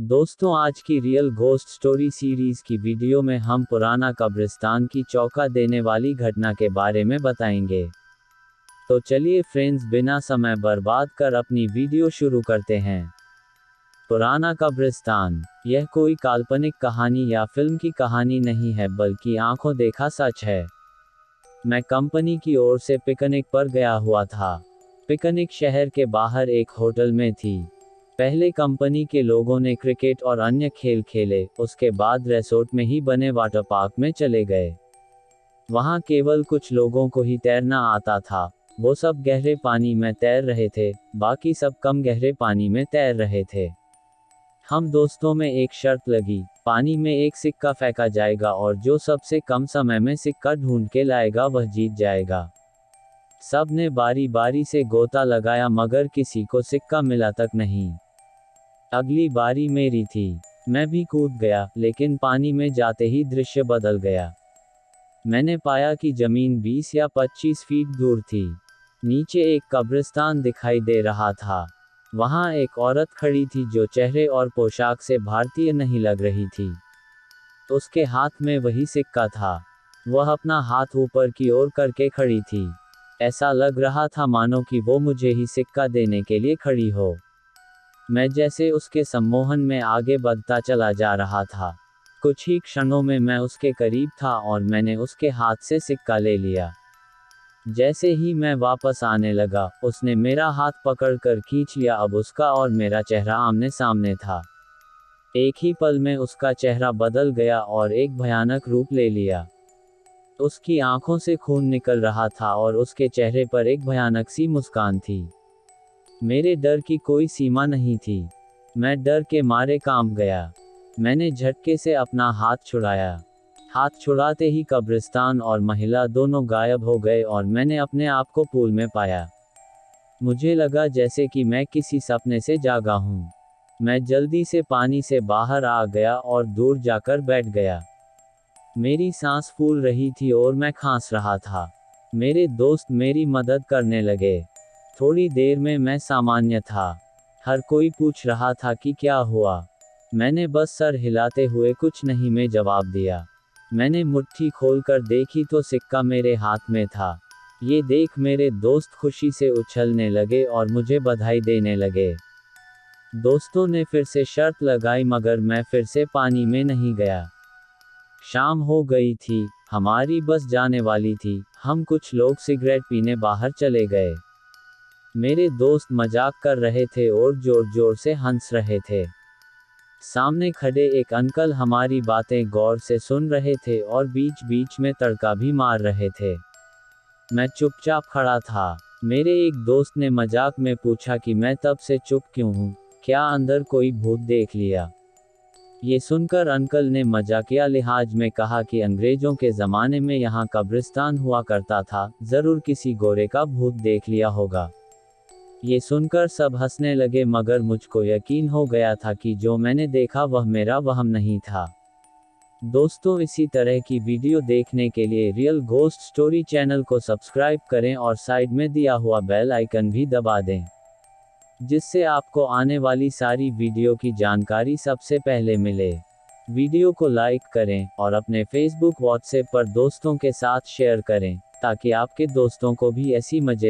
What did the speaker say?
दोस्तों, आज की रियल घोस्ट स्टोरी सीरीज़ की वीडियो में हम पुराना कब्रिस्तान की चौका देने वाली घटना के बारे में बताएँगे। तो चलिए फ्रेंड्स बिना समय बर्बाद कर अपनी वीडियो शुरू करते हैं। पुराना कब्रिस्तान, यह कोई काल्पनिक कहानी या फ़िल्म की कहानी नहीं है, बल्कि आँखों देखा सच है। मैं कंपनी की ओर से पिकनिक पर गया हुआ था। पिकनिक शहर के बाहर एक होटल में थी। पहले कंपनी के लोगों ने क्रिकेट और अन्य खेल खेले, उसके बाद रेसोर्ट में ही बने वाटर पार्क में चले गए। वहाँ केवल कुछ लोगों को ही तैरना आता था। वो सब गहरे पानी में तैर रहे थे, बाकी सब कम गहरे पानी में तैर रहे थे। हम दोस्तों में एक शर्त लगी, पानी में एक सिक्का फेंका जाएगा और जो सबसे कम समय में सिक्का ढूंढ के लाएगा वह जीत जाएगा। सबने बारी बारी से गोता लगाया मगर किसी को सिक्का मिला तक नहीं। अगली बारी मेरी थी। मैं भी कूद गया, लेकिन पानी में जाते ही दृश्य बदल गया। मैंने पाया कि ज़मीन 20 या 25 फीट दूर थी। नीचे एक कब्रिस्तान दिखाई दे रहा था। वहाँ एक औरत खड़ी थी जो चेहरे और पोशाक से भारतीय नहीं लग रही थी। उसके हाथ में वही सिक्का था। वह अपना हाथ ऊपर की ओर करके खड़ी थी। ऐसा लग रहा था मानो कि वो मुझे ही सिक्का देने के लिए खड़ी हो। मैं जैसे उसके सम्मोहन में आगे बढ़ता चला जा रहा था। कुछ ही क्षणों में मैं उसके करीब था और मैंने उसके हाथ से सिक्का ले लिया। जैसे ही मैं वापस आने लगा, उसने मेरा हाथ पकड़कर खींच लिया। अब उसका और मेरा चेहरा आमने सामने था। एक ही पल में उसका चेहरा बदल गया और एक भयानक रूप ले लिया। उसकी आँखों से खून निकल रहा था और उसके चेहरे पर एक भयानक सी मुस्कान थी। मेरे डर की कोई सीमा नहीं थी। मैं डर के मारे काम गया। मैंने झटके से अपना हाथ छुड़ाया। हाथ छुड़ाते ही कब्रिस्तान और महिला दोनों गायब हो गए और मैंने अपने आप को पूल में पाया। मुझे लगा जैसे कि मैं किसी सपने से जागा हूँ। मैं जल्दी से पानी से बाहर आ गया और दूर जाकर बैठ गया। मेरी सांस फूल रही थी और मैं खांस रहा था। मेरे दोस्त मेरी मदद करने लगे। थोड़ी देर में मैं सामान्य था। हर कोई पूछ रहा था कि क्या हुआ। मैंने बस सर हिलाते हुए कुछ नहीं में जवाब दिया। मैंने मुट्ठी खोलकर देखी तो सिक्का मेरे हाथ में था। ये देख मेरे दोस्त खुशी से उछलने लगे और मुझे बधाई देने लगे। दोस्तों ने फिर से शर्त लगाई मगर मैं फिर से पानी में नहीं गया। शाम हो गई थी, हमारी बस जाने वाली थी। हम कुछ लोग सिगरेट पीने बाहर चले गए। मेरे दोस्त मज़ाक कर रहे थे और ज़ोर ज़ोर से हंस रहे थे। सामने खड़े एक अंकल हमारी बातें गौर से सुन रहे थे और बीच बीच में तड़का भी मार रहे थे। मैं चुपचाप खड़ा था। मेरे एक दोस्त ने मज़ाक में पूछा कि मैं तब से चुप क्यों हूँ? क्या अंदर कोई भूत देख लिया? ये सुनकर अंकल ने मजाकिया लिहाज में कहा कि अंग्रेज़ों के जमाने में यहाँ कब्रिस्तान हुआ करता था, ज़रूर किसी गोरे का भूत देख लिया होगा। ये सुनकर सब हंसने लगे, मगर मुझको यकीन हो गया था कि जो मैंने देखा वह मेरा वहम नहीं था। दोस्तों, इसी तरह की वीडियो देखने के लिए रियल घोस्ट स्टोरी चैनल को सब्सक्राइब करें और साइड में दिया हुआ बेल आइकन भी दबा दें, जिससे आपको आने वाली सारी वीडियो की जानकारी सबसे पहले मिले। वीडियो को लाइक करें और अपने फेसबुक व्हाट्सएप पर दोस्तों के साथ शेयर करें, ताकि आपके दोस्तों को भी ऐसी मज़े